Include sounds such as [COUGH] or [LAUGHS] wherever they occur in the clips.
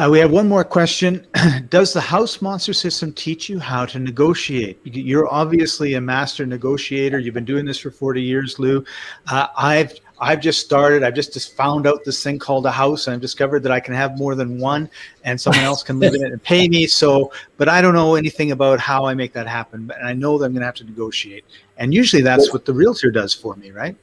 Uh, we have one more question. [CLEARS THROAT] Does the house monster system teach you how to negotiate? You're obviously a master negotiator. You've been doing this for 40 years, Lou. Uh, I've I've just started. I've just, just found out this thing called a house, and I've discovered that I can have more than one, and someone else can live in it and pay me. So, but I don't know anything about how I make that happen. And I know that I'm going to have to negotiate. And usually, that's what the realtor does for me, right?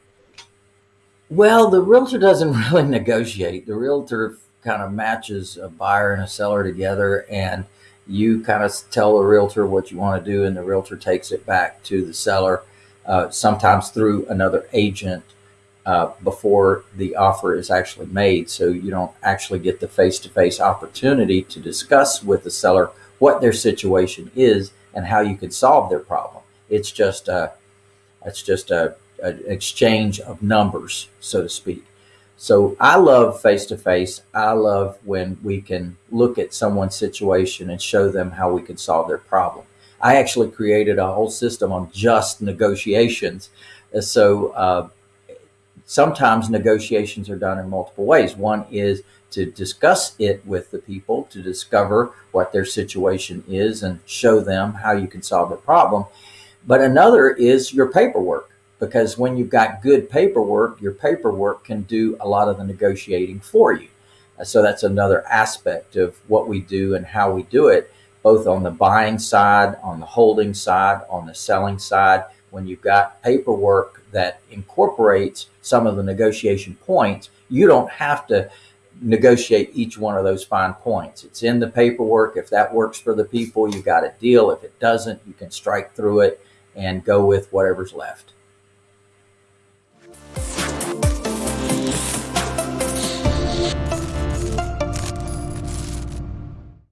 Well, the realtor doesn't [LAUGHS] really negotiate. The realtor kind of matches a buyer and a seller together and you kind of tell the realtor what you want to do and the realtor takes it back to the seller uh, sometimes through another agent uh, before the offer is actually made. So you don't actually get the face-to-face opportunity to discuss with the seller what their situation is and how you could solve their problem. It's just a it's just a, a exchange of numbers so to speak so I love face to face. I love when we can look at someone's situation and show them how we can solve their problem. I actually created a whole system on just negotiations. Uh, so uh, sometimes negotiations are done in multiple ways. One is to discuss it with the people to discover what their situation is and show them how you can solve the problem. But another is your paperwork because when you've got good paperwork, your paperwork can do a lot of the negotiating for you. Uh, so that's another aspect of what we do and how we do it, both on the buying side, on the holding side, on the selling side. When you've got paperwork that incorporates some of the negotiation points, you don't have to negotiate each one of those fine points. It's in the paperwork. If that works for the people, you got a deal. If it doesn't, you can strike through it and go with whatever's left.